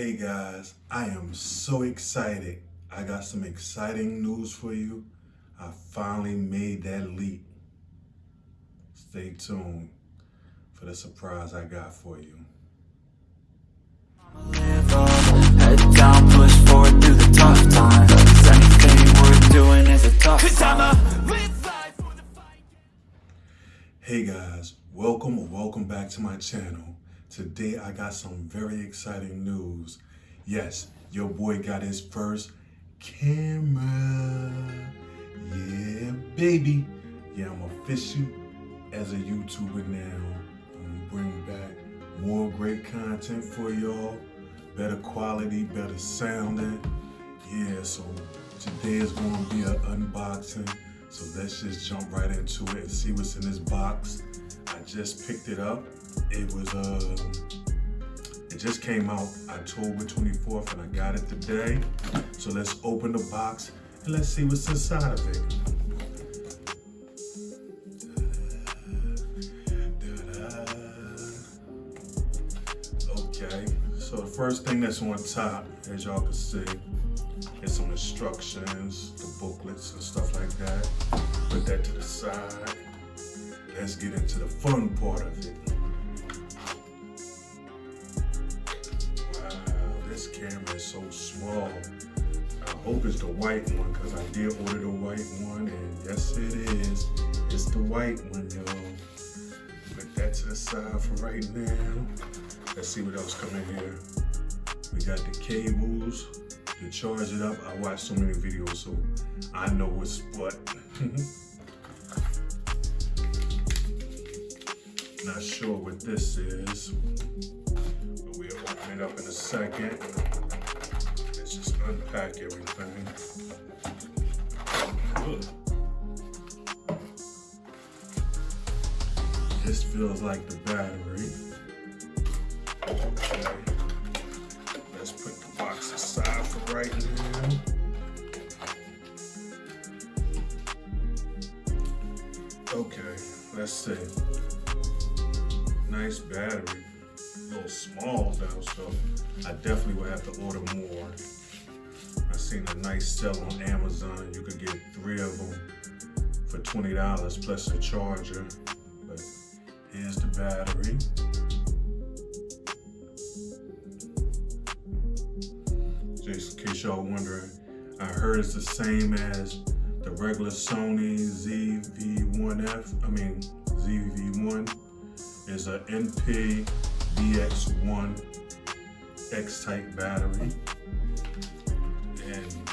Hey guys, I am so excited. I got some exciting news for you. I finally made that leap. Stay tuned for the surprise I got for you. Live up, head down, push forward through the tough times. Anything worth doing is a tough time. Hey guys, welcome or welcome back to my channel. Today I got some very exciting news. Yes, your boy got his first camera. Yeah, baby. Yeah, I'm official as a YouTuber now. I'm gonna bring back more great content for y'all. Better quality, better sounding. Yeah, so today is gonna be an unboxing. So let's just jump right into it and see what's in this box. I just picked it up. It was, uh, it just came out October 24th and I got it today. So let's open the box and let's see what's inside of it. Okay, so the first thing that's on top, as y'all can see, is some instructions, the booklets and stuff like that. Put that to the side. Let's get into the fun part of it. So small. I hope it's the white one because I did order the white one and yes it is. It's the white one, y'all. Put that to the side for right now. Let's see what else come in here. We got the cables to charge it up. I watched so many videos, so I know what's what. Not sure what this is, but we'll open it up in a second. Unpack everything. Ugh. This feels like the battery. Okay. Let's put the box aside for right now. Okay, let's see. Nice battery. A little small though, so I definitely will have to order more. Seen a nice sale on Amazon. You could get three of them for $20 plus a charger. But here's the battery. just in case y'all wondering, I heard it's the same as the regular Sony ZV-1F, I mean ZV-1 is a NP BX1 X-type battery.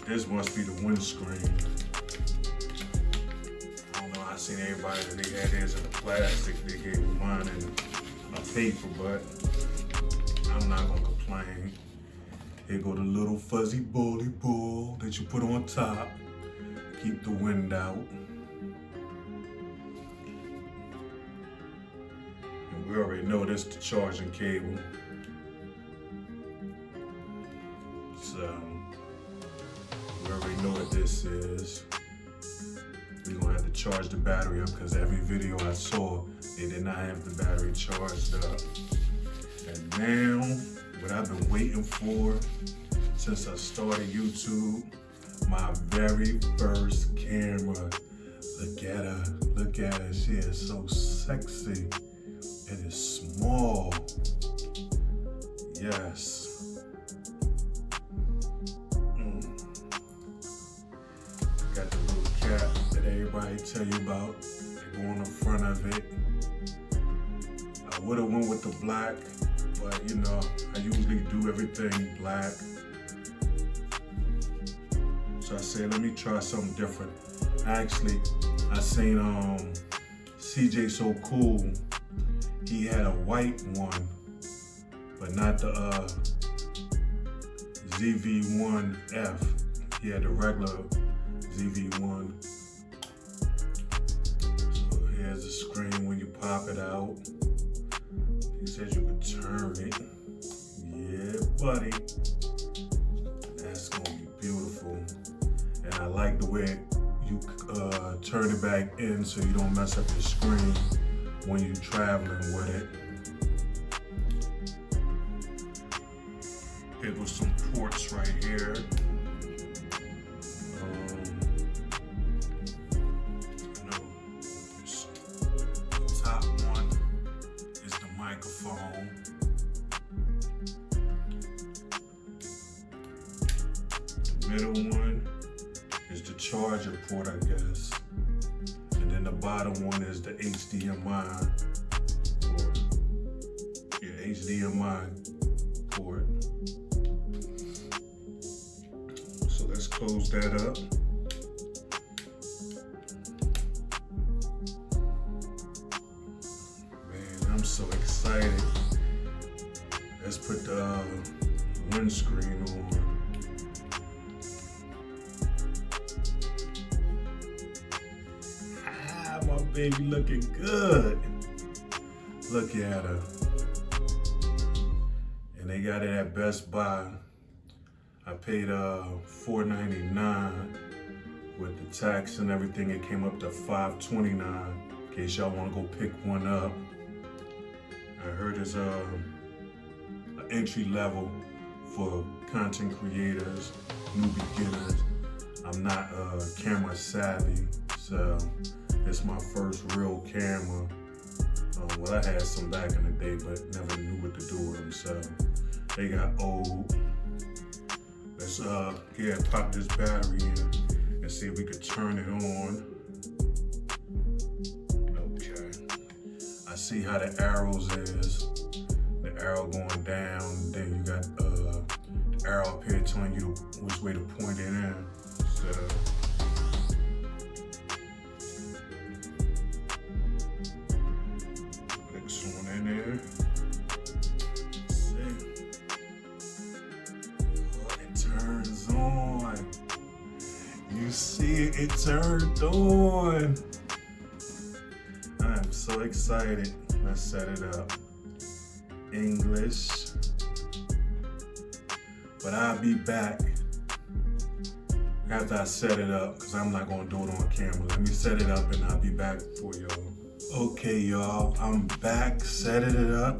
This must be the windscreen. I don't know, I seen everybody that they had theirs in the plastic, they gave me mine in a paper, but I'm not gonna complain. Here go the little fuzzy bully ball that you put on top. Keep the wind out. And we already know this the charging cable. Is. We're gonna have to charge the battery up because every video I saw, they did not have the battery charged up. And now, what I've been waiting for since I started YouTube. My very first camera. Look at her, look at her, she is so sexy. It is small, yes. Tell you about. going in front of it. I would've went with the black, but you know, I usually do everything black. So I said, let me try something different. Actually, I seen um, CJ So Cool. He had a white one, but not the uh, ZV-1F. He had the regular ZV-1. Pop it out. He says you can turn it. Yeah, buddy. That's gonna be beautiful. And I like the way you uh, turn it back in so you don't mess up your screen when you're traveling with it. It with some ports right here. Microphone. The middle one is the charger port, I guess. And then the bottom one is the HDMI port. Yeah, HDMI port. So let's close that up. Windscreen on. Ah, my baby looking good. Look at her. And they got it at Best Buy. I paid uh $4.99 with the tax and everything. It came up to $5.29 in case y'all want to go pick one up. I heard it's uh, an entry level for content creators, new beginners. I'm not uh, camera savvy, so it's my first real camera. Um, well, I had some back in the day, but never knew what to do with them, so they got old. Let's uh, yeah, pop this battery in and see if we could turn it on. Okay. I see how the arrows is. The arrow going down, then you got uh, arrow up here telling you which way to point it in. So. In there. Oh, it turns on. You see it, turned on. I'm so excited. Let's set it up. English. But I'll be back after I set it up because I'm not going to do it on camera. Let me set it up and I'll be back for y'all. Okay, y'all. I'm back, setting it up.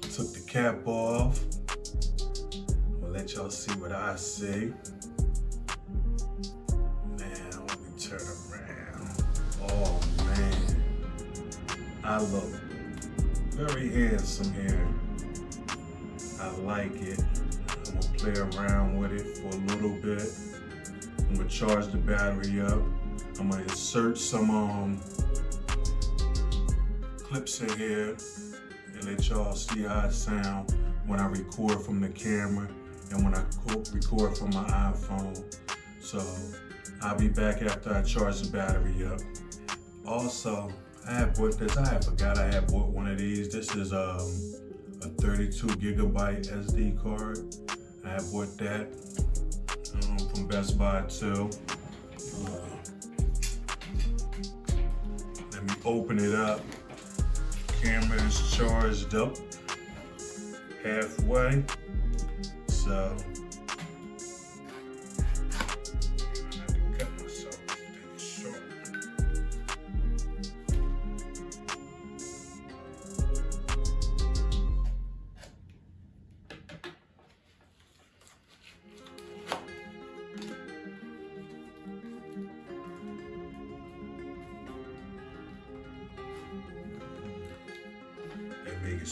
Took the cap off. I'll let y'all see what I see. Man, let me turn around. Oh, man. I look very handsome here. I like it. Play around with it for a little bit. I'm gonna charge the battery up. I'm gonna insert some um, clips in here and let y'all see how it sound when I record from the camera and when I record from my iPhone. So I'll be back after I charge the battery up. Also, I had bought this, I had forgot I had bought one of these. This is um, a 32 gigabyte SD card. I bought that um, from Best Buy too. Uh, let me open it up. Camera is charged up halfway. So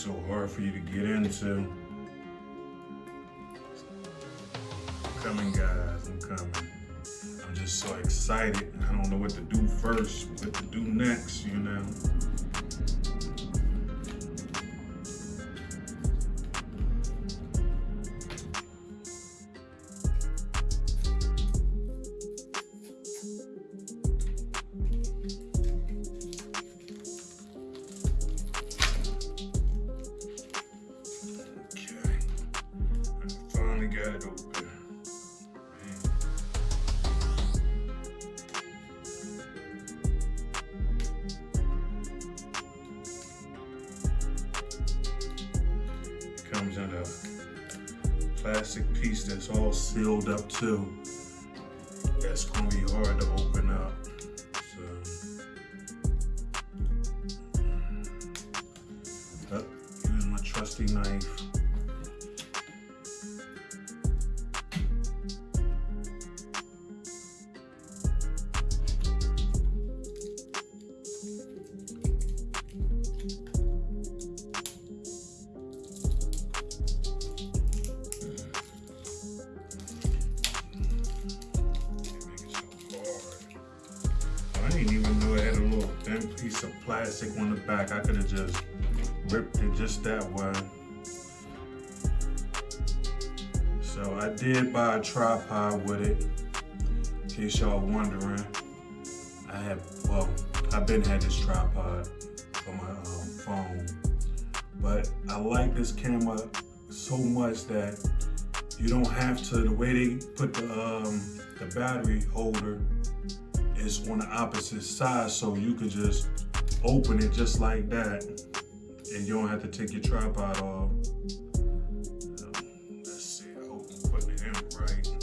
so hard for you to get into. I'm coming, guys. I'm coming. I'm just so excited. I don't know what to do first, what to do next, you know. Finally got it open. It comes in a plastic piece that's all sealed up too. That's gonna be hard to open up. So, uh, use my trusty knife. Piece of plastic on the back. I could have just ripped it just that way. So I did buy a tripod with it. In case y'all wondering, I have, well, I've been had this tripod for my um, phone, but I like this camera so much that you don't have to, the way they put the, um, the battery holder is on the opposite side, so you could just open it just like that, and you don't have to take your tripod off. Let's see, I hope I'm putting it in right.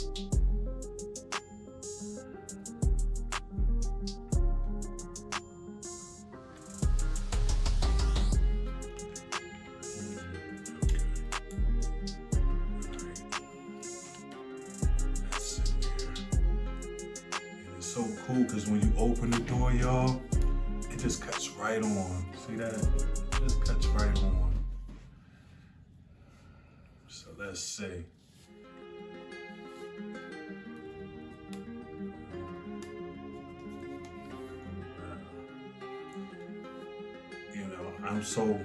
So cool because when you open the door, y'all, it just cuts right on. See that? It just cuts right on. So let's see. Uh, you know, I'm so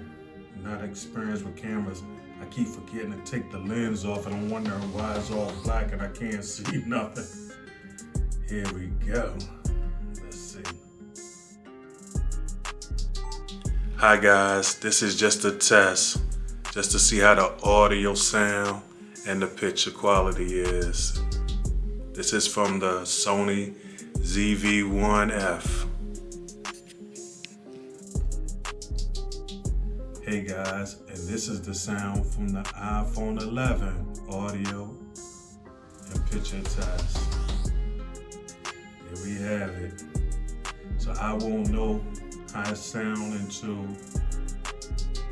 not experienced with cameras. I keep forgetting to take the lens off and I'm wondering why it's all black and I can't see nothing. Here we go. Let's see. Hi guys, this is just a test, just to see how the audio sound and the picture quality is. This is from the Sony ZV-1F. Hey guys, and this is the sound from the iPhone 11 audio and picture test. We have it. So I won't know how it sound until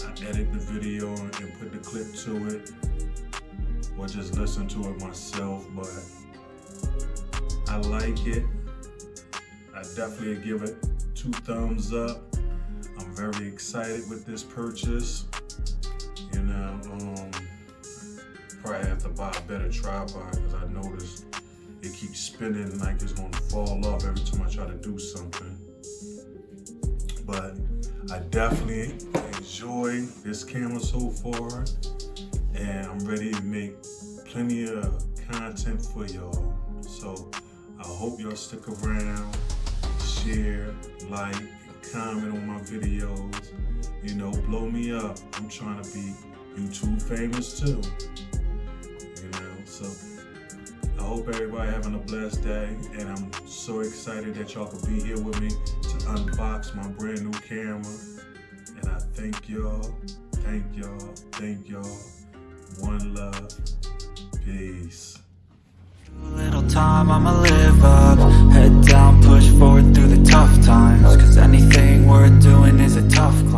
I edit the video and put the clip to it or just listen to it myself, but I like it. I definitely give it two thumbs up. I'm very excited with this purchase. You know, um, probably have to buy a better tripod because I noticed it keeps spinning like it's gonna fall off every time I try to do something. But I definitely enjoy this camera so far and I'm ready to make plenty of content for y'all. So I hope y'all stick around, share, like, comment on my videos. You know, blow me up. I'm trying to be YouTube famous too. You know, so hope everybody having a blessed day, and I'm so excited that y'all could be here with me to unbox my brand new camera. And I thank y'all, thank y'all, thank y'all. One love, peace. Little time, I'ma live up. Head down, push forward through the tough times. Cause anything worth doing is a tough climb.